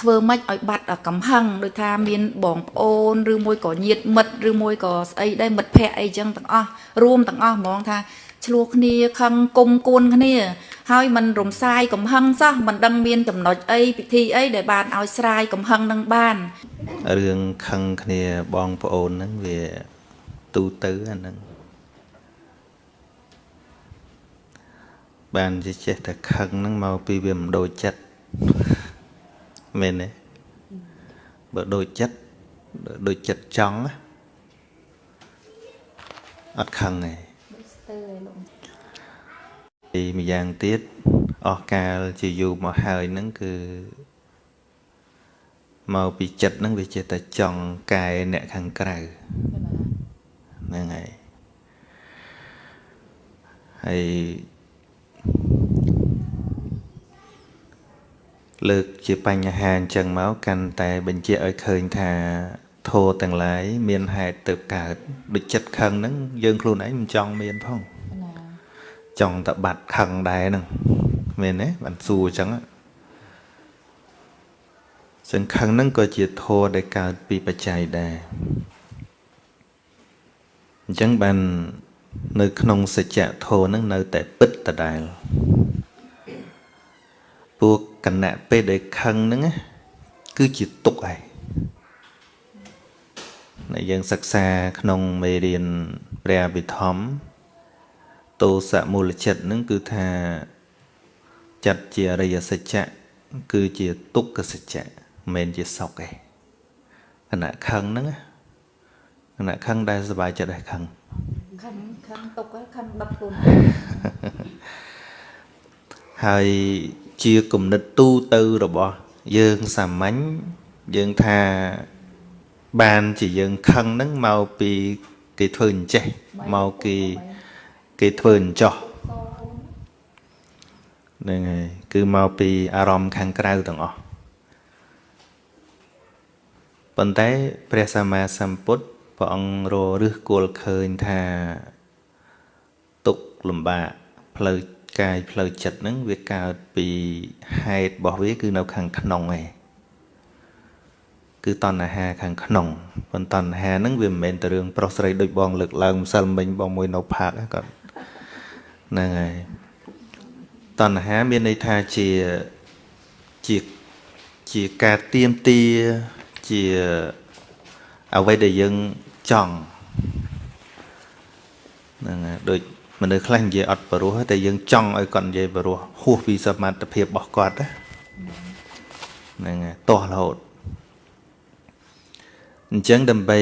ធ្វើម៉េចឲ្យបាត់កំហឹងដូចថាមានបងប្អូនឬមួយក៏ញាតិមិត្តឬមួយក៏ស្អីដែរមិត្តភ័ក្តិអីចឹងទាំងអស់រួមទាំងអស់ហ្មងថាឆ្លោះគ្នាខឹងគុំគួនគ្នា ហើយมันរំសាយកំហឹងសោះមិនដឹងមានចំណុចអីពិធីអីដែលបានឲ្យស្រាយកំហឹងនឹងបានរឿងខឹងគ្នាបងប្អូនហ្នឹងវាទូទៅអាហ្នឹងបានចេះតែខឹងហ្នឹងមកពីវាមិនដូចចិត្ត មែនទេបើដូចចិត្តដូចចិត្តចង់ណាអត់ខឹងទេពីម្យ៉ាងទៀតអស់កាលជាយូរមកហើយហ្នឹងគឺមកពីចិត្តហ្នឹងវាចេះតែចង់កែអ្នកខាងក្រៅហ្នឹងហើយហើយ លើកជាបញ្ហាអញ្ចឹងមកកាន់តែបញ្ជាក់ឲ្យឃើញថាធោទាំងឡាយមានហេតុទៅកើតដូចចិត្តខឹងហ្នឹងយើងខ្លួនឯងមិនចង់មានផងចង់តែបាត់ខឹងដែរហ្នឹងមែនទេបានសួរអញ្ចឹងសង្ខឹងហ្នឹងក៏ជាធោដែលកើតពីបច្ច័យដែរអញ្ចឹងបាននៅក្នុងសច្ចៈធោហ្នឹងនៅតែពិតដដែល ពួកគណៈពេលដែលខឹងហ្នឹងគឺជាទុកឯងដែលយើងសិក្សាក្នុងមេរៀនព្រះអភិធម្មទោសមូលចិត្តហ្នឹងគឺថាចិត្តជាអរិយសច្ចៈគឺជាទុក្ខសច្ចៈមិនមែនជាសុខទេគណៈខឹងហ្នឹងគណៈខឹងដែលសុបាយចិត្តដែរខឹងខឹងខឹងទុកខឹងដប់ខ្លួនហើយ ជាគំនិតទូទៅរបស់យើងសាមញ្ញយើងថាបានជាយើងខឹងហ្នឹងមកពីគេធ្វើអញ្ចេះមកគេគេធ្វើអញ្ចោះហ្នឹងហើយគឺមកពីអារម្មណ៍ខាងក្រៅទាំងអស់ប៉ុន្តែព្រះសម្មាសម្ពុទ្ធព្រះអង្គររឹសគល់ឃើញថាទុកលំបាកផ្លូវ កាយផ្លូវចិត្តហ្នឹងវាកើតពីហេតុរបស់វាគឺនៅខាងក្នុងឯងគឺតណ្ហាខាងក្នុងប៉ុន្តែតណ្ហាហ្នឹងវាមិនមែនតែរឿងប្រុសស្រីដូចបងលើកឡើងម្សិលមិញបងមួយនៅផាកគាត់ហ្នឹងហើយតណ្ហាមានន័យថាជាជាជាការទៀមទាជាអ្វីដែលយើងចង់ហ្នឹងហើយដូច មនុស្សខ្លះនិយាយអត់បរោះតែយើងចង់ឲ្យគាត់និយាយបរោះហួសពីសមត្ថភាពរបស់គាត់ហ្នឹងហើយទាស់រហូតអញ្ចឹងដើម្បី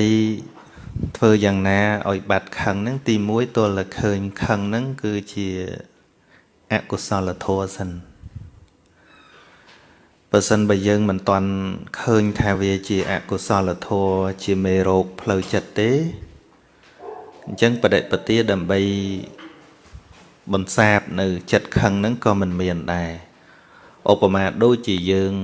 ធ្វើយ៉ាងណាឲ្យបាត់ខឹងហ្នឹងទី1ទល់តែឃើញខឹងហ្នឹងគឺជាអកុសលធម៌សិនបើសិនបើយើងមិនទាន់ឃើញថាវាជាអកុសលធម៌ជាមេរោគផ្លូវចិត្តទេអញ្ចឹងបដិបទាដើម្បី បន្សាបនៅចិត្តខឹងហ្នឹងក៏មិនមានដែរឧបមាដូចជាយើង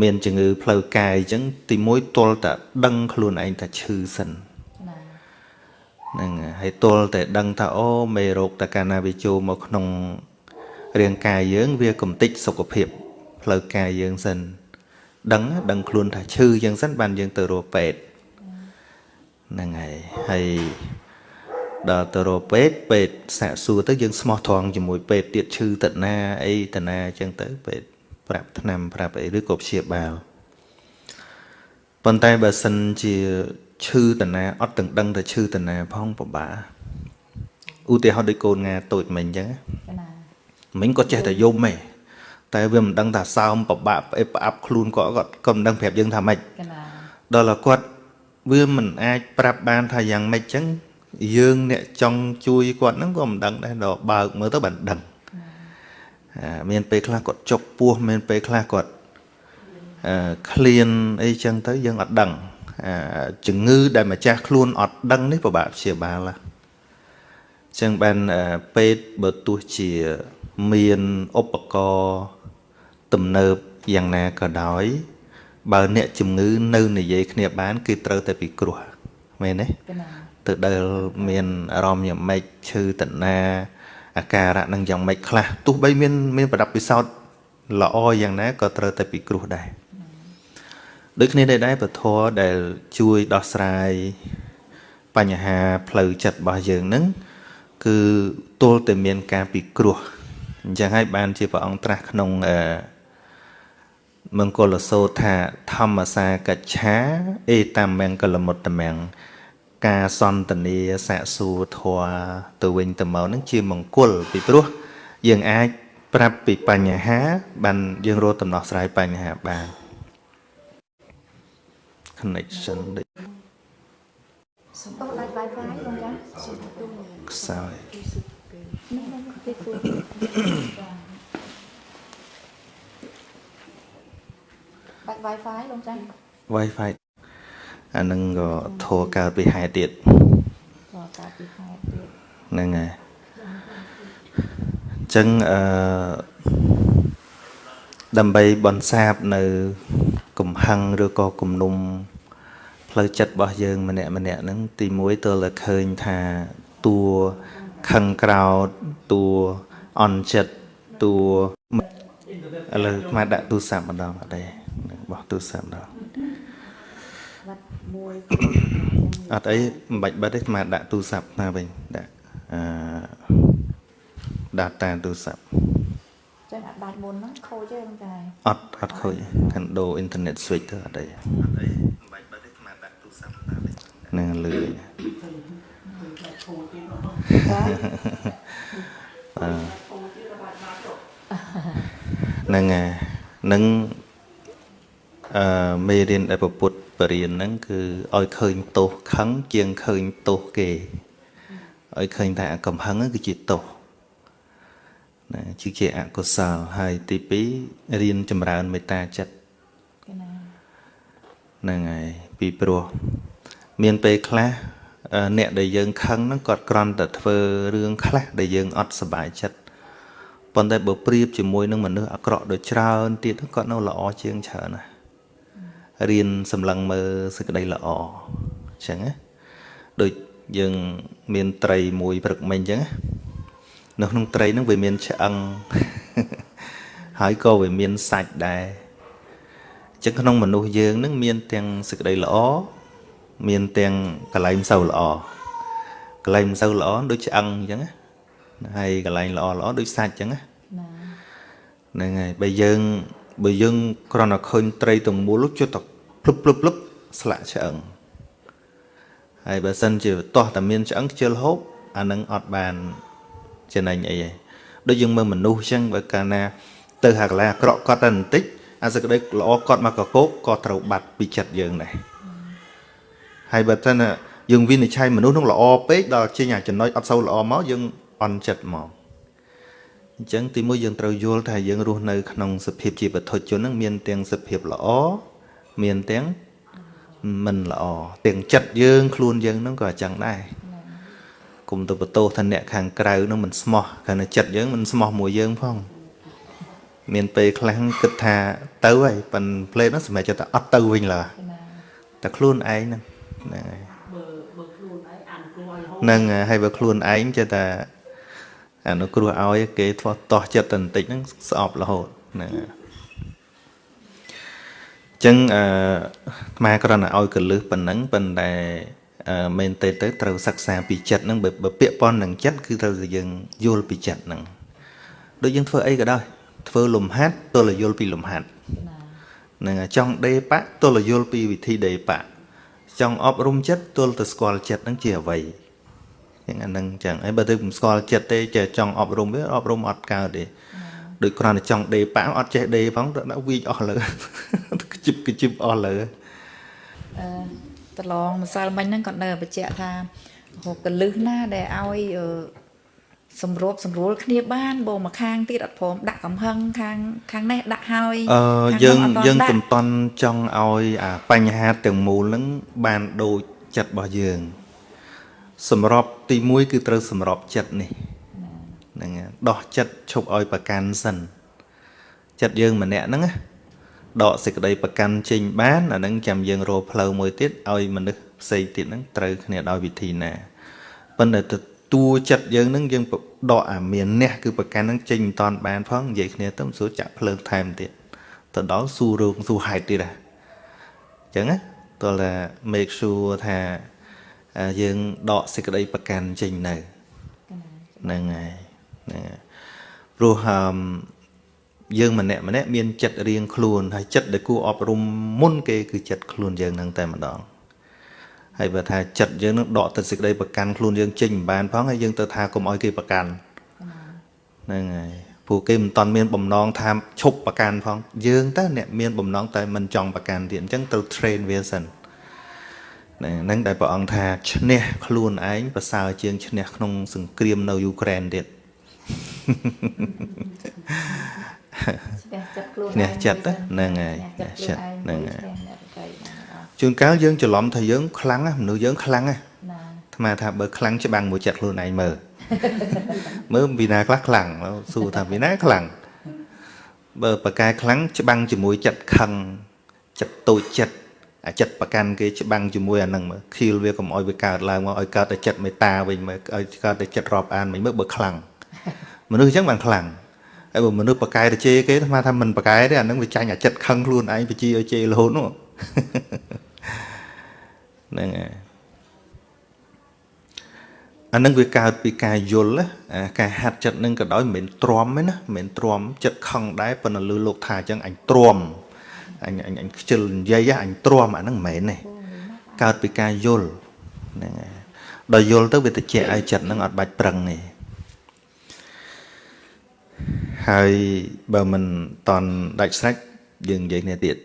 មានជំងឺផ្លូវកាយអញ្ចឹងទីមួយទល់តែដឹងខ្លួនឯងថាឈឺសិនហ្នឹងហើយទល់តែដឹងថាអូមេរោគតកាលណាវាចូលមកក្នុងរាងកាយយើង វាកំតិចសុខភាពផ្លូវកាយយើងសិនដឹងដឹងខ្លួនថាឈឺអញ្ចឹងសិនបានយើងទៅរកពេទ្យហ្នឹងហើយហើយ ដល់ទៅរកពេទ្យពេទ្យសាកសួរទៅយើងស្មោះត្រង់ជាមួយពេទ្យទៀតឈឺតណាអីតណាអញ្ចឹងទៅពេទ្យប្រាប់ថ្នាំប្រាប់អីឬក៏ព្យាបាលប៉ុន្តែបើសិនជាឈឺតណាអត់ទាំងដឹងតែឈឺតណាផងពិបាកឧទាហរណ៍ដូចកូនងាតូចមិញអញ្ចឹងមិញក៏ចេះតែយំឯងតែវាមិនដឹងថាសើមពិបាកផ្អេបផ្អាប់ខ្លួនគាត់គាត់ក៏មិនដឹងប្រាប់យើងថាម៉េចដល់តែគាត់វាមិនអាចប្រាប់បានថាយ៉ាងម៉េចអញ្ចឹង យើងអ្នកចង់ជួយគាត់ហ្នឹងក៏មិនដឹងដែរដល់បើកមើលទៅបានដឹងមានពេលខ្លះគាត់ចុកពោះមានពេលខ្លះគាត់ឃ្លានអីចឹងទៅយើងអត់ដឹងជំងឺដែលម្ចាស់ខ្លួនអត់ដឹងនេះពិបាកព្យាបាលចឹងបានពេទ្យបើទោះជាមានឧបករណ៍ទំនើបយ៉ាងណាក៏ដោយ បើអ្នកជំងឺនៅនិយាយគ្នាបាន គឺត្រូវតែពីគ្រោះមែនទេ ទៅដែលមានអារម្មណ៍យ៉ាងម៉េចឈឺតណាអាការៈនឹងយ៉ាងម៉េចខ្លះទោះបីមានមានប្រដាប់ពិសោធន៍ល្អយ៉ាងណាក៏ត្រូវតែពិគ្រោះដែរដូចគ្នាដែរពធដែលជួយដោះស្រាយបញ្ហាផ្លូវចិត្តរបស់យើងហ្នឹងគឺទល់តែមានការពិគ្រោះអញ្ចឹងហើយបានជាព្រះអង្គត្រាស់ក្នុងអឺមង្គលសោតថាធម្មសាកច្ឆា អេតាមង្គលមុតតមង្គ ការសន្តានាសាកសួរធัวទៅវិញទៅមកនឹងជាមង្គលពីព្រោះយើងអាចប្រាប់ពីបញ្ហា បានយើងរកដំណោះស្រាយបញ្ហាបាន connection ដូចសំដៅឡាយ Wi-Fi បងចាសុំទូខ្សោយនេះគេគួរបាច់ Wi-Fi បងចា Wi-Fi អានឹងក៏ធัวកើតពីហេតុទៀតក៏កើតពីខែទៀតហ្នឹងហើយអញ្ចឹងអឺដើម្បីបន្សាបនៅកំហឹងឬក៏គំនុំផ្លូវចិត្តរបស់យើង ម្នាក់ម្នាក់ហ្នឹងទី1ទើតែឃើញថាតួខឹងក្រោតតួអន់ចិត្តតួឥឡូវមកដាក់ទូរស័ព្ទម្ដងអត់ទេបោះទូរស័ព្ទម្ដង បាត់មួយអត់អីមិនបាច់បិទទេមកដាក់ទូរស័ព្ទណាវិញដាក់អឺ data ទូរស័ព្ទចឹងអាចដាច់មុនហ្នឹងខូចទេបងចាអត់អត់ខូចខាងដូរអ៊ីនធឺណិត switch ទៅអត់អីអត់អីមិនបាច់បិទទេមកដាក់ទូរស័ព្ទណាវិញនឹងលឺហ្នឹងហើយនឹង អឺមេរៀនដែលពពុទ្ធបរៀនហ្នឹងគឺឲ្យឃើញទោសខឹងជាងឃើញទោសគេឲ្យឃើញថាកំហឹងហ្នឹងគឺជាទោសណាជាអកុសលហើយទី2រៀនចម្រើនមេត្តាចិត្តគេណាហ្នឹងហើយពីព្រោះមានពេលខ្លះអឺអ្នកដែលយើងខឹងហ្នឹងគាត់គ្រាន់តែធ្វើរឿងខ្លះដែលយើងអត់សប្បាយចិត្តប៉ុន្តែបើប្រៀបជាមួយនឹងមនុស្សអាក្រក់ដូចច្រើនទៀតហ្នឹងគាត់នៅល្អជាងច្រើនណាស់ រៀនសម្លឹងមើលសេចក្តីល្អអញ្ចឹងណាដូចយើងមានត្រីមួយព្រឹកមិញអញ្ចឹងណានៅក្នុងត្រីហ្នឹងវាមានឆ្អឹងហើយក៏វាមានសាច់ដែរអញ្ចឹងក្នុងមនុស្សយើងនឹងមានទាំងសេចក្តីល្អមានទាំងកលែងមិនសូវល្អកលែងមិនសូវល្អដូចឆ្អឹងអញ្ចឹងណាហើយកលែងល្អល្អដូចសាច់អញ្ចឹងណាណាហ្នឹងហើយបើយើង បើយើងគ្រាន់តែឃើញត្រីទាំងមូលជិតតែភ្លឹបភ្លឹបភ្លឹបស្លាក់ឆ្អឹងហើយបើសិនជាតោះតែមានឆ្អឹងខ្ជិលហូបអានឹងអត់បានចំណេញអីទេដូចយើងមើលមនុស្សអញ្ចឹងបើកាលណា ទៅហាកន្លែងអាក្រក់គាត់តែបន្តិចអាសេចក្តីល្អគាត់មកកកោកក៏ត្រូវបាត់ពីចិត្តយើងដែរហើយបើសិនណាយើងវិនិច្ឆ័យមនុស្សនឹងល្អពេកដល់ចេញអាចំណុចអត់សូវល្អមកយើងអន់ចិត្តមក អញ្ចឹងទីមួយយើងត្រូវយល់ថាយើងរស់នៅក្នុងសភាពជាបុថុជននឹងមានទាំងសភាពល្អមានទាំងមិនល្អទាំងចិត្តយើងខ្លួនយើងនឹងក៏អញ្ចឹងដែរគុំទៅបន្ទោសថាអ្នកខាងក្រៅនឹងមិនស្មោះគ្រាន់តែចិត្តយើងមិនស្មោះមួយយើងផងមានពេលខ្លះគិតថាទៅហើយប៉ិនផ្លេតហ្នឹងសម្រាប់ចិត្តថាអត់ទៅវិញឡើយគេណាតែខ្លួនឯងហ្នឹងហ្នឹងហើយបើបើខ្លួនឯងអានគ្រួឲ្យរហូតហ្នឹងហើយបើខ្លួនឯងចិត្តថា អនុគ្រោះឲ្យគេធ្វើតោះចិត្តតែបន្តិចហ្នឹងស្អប់រហូតហ្នឹងហើយអញ្ចឹងអឺអាត្មាគ្រាន់តែឲ្យកលឹះប៉ុណ្ណឹងប៉ុន្តែអឺមែនទេទៅត្រូវសិក្សាពីចិត្តហ្នឹងបើបើពាក្យប៉ុននឹងចិត្តគឺត្រូវតែយើងយល់ពីចិត្តហ្នឹងដូចយើងធ្វើអីក៏ដោយធ្វើលំហាត់ទល់តែយល់ពីលំហាត់ណាហ្នឹងហើយចង់ដេបៈទល់តែយល់ពីវិធីដេបៈចង់អប់រំចិត្តទល់តែស្គាល់ចិត្តហ្នឹងជាអ្វី យ៉ាងអាហ្នឹងចឹងហើយបើទៅមិនស្គាល់ចិត្តទេចេះចង់អប់រំវាអប់រំអត់កើតទេដូចគ្រាន់តែចង់ដេបៈអត់ចេះដេផងទៅដាក់វីកអស់លើខ្ជិបខ្ជិបអស់លើអឺតឡងម្សិលមិញហ្នឹងគាត់នៅបញ្ជាក់ថាហូបកលឹះណាដែលឲ្យអឺសម្របសម្រួលគ្នាបានបងមកខាងទៀតអត់ព្រមដាក់កំហឹងខាងខាងនេះដាក់ហើយអឺខាយើងនោះអត់យើងទាន់កំដាក់តន់ចង់ឲ្យអាបញ្ហាទាំងមូលហ្នឹងបានដូចចិត្តរបស់យើង សម្របទី1គឺត្រូវសម្របចិត្តនេះហ្នឹងហើយដោះចិត្តឈប់ឲ្យប្រកាន់សិនចិត្តយើងម្នាក់ហ្នឹងណាដកសេចក្តីប្រកាន់ចេញបានអាហ្នឹងចាំយើងរកផ្លូវមួយទៀតឲ្យមនុស្សផ្សេងទៀតហ្នឹងត្រូវគ្នាដោយវិធីណាប៉ុន្តែទៅតួចិត្តយើងនឹងយើងដកអាមានអ្នកគឺប្រកាន់នឹងចេញមិនតាន់បានផងនិយាយគ្នាទៅសួរចាក់ភ្លើងថែមទៀតទៅដល់សួររោងសួរហេតុទៀតហ่ะអញ្ចឹងណាតើ make sure ថា យើងដកសេចក្តីប្រកាន់ចេញនៅហ្នឹងហើយហ្នឹងហើយព្រោះហឹមយើងម្នាក់ម្នាក់មានចិត្តរៀងខ្លួនហើយចិត្តដែលគួរអប់រំមុនគេគឺចិត្តខ្លួនយើងនឹងតែម្ដងហើយបើថាចិត្តយើងនឹងដកទៅសេចក្តីប្រកាន់ខ្លួនយើងចេញមិនបានផងហើយយើងទៅថាកុំឲ្យគេប្រកាន់ហ្នឹងហើយព្រោះគេមិនតាន់មានបំណងថាឈប់ប្រកាន់ផងយើងទៅអ្នកមានបំណងតែមិនចង់ប្រកាន់ទៀតអញ្ចឹងត្រូវ train វាសិន ហ្នឹងដែលព្រះអង្គថាឈ្នះខ្លួនឯងប្រសើរជាងឈ្នះក្នុងសង្គ្រាមនៅយូក្រែនទៀតឈ្នះចិត្តខ្លួនឈ្នះចិត្តហ្នឹងហើយចិត្តហ្នឹងហើយជួនកាលយើងច្រឡំថាយើងខ្លាំងណាមនុស្សយើងខ្លាំងណាអាត្មាថាបើខ្លាំងច្បាំងមួយចិត្តខ្លួនឯងមើលមើលពីណាខ្លះខ្លាំងសួរថាពីណាខ្លាំងបើបកកែខ្លាំងច្បាំងជាមួយចិត្តខឹងចិត្តតូចចិត្ត អាចិត្តប្រកាន់គេច្បាំងជាមួយអានឹងមើលខៀលវាកុំឲ្យវាកើតឡើងមកឲ្យកើតតែចិត្តមេត្តាវិញមើលឲ្យកើតតែចិត្តរាប់អានវិញមើលបើខ្លាំងមនុស្សអញ្ចឹងបានខ្លាំងហើយបើមនុស្សប្រកែទៅជេរគេថាថាមិនប្រកែទេអានឹងវាចាញ់អាចិត្តខឹងខ្លួនឯងបជាឲ្យជេររហូតនោះហ្នឹងហើយអានឹងវាកើតពីការយល់ណាការហាត់ចិត្តនឹងក៏ដោយមិនមែនទ្រាំទេណាមិនមែនទ្រាំចិត្តខឹងដែរប៉ុន្តែលឺលោកថាអញ្ចឹងអញទ្រាំ អញអញអញខ្ជិលនិយាយអញទ្រាំអាហ្នឹងមិនមែនទេកើតពីការយល់ហ្នឹងហើយដល់យល់ទៅវាតិចឲ្យចិត្តហ្នឹងអត់បាច់ប្រឹងទេហើយបើមិនតន់ដាច់ស្រេចយើងនិយាយគ្នាទៀត